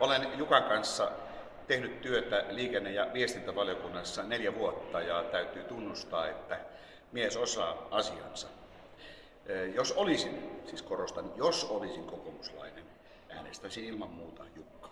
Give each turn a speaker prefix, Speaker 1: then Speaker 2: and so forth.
Speaker 1: Olen Jukan kanssa tehnyt työtä liikenne- ja viestintävaliokunnassa neljä vuotta ja täytyy tunnustaa, että mies osaa asiansa. Jos olisin, siis korostan, jos olisin kokoomuslainen, äänestäisin ilman muuta Jukka.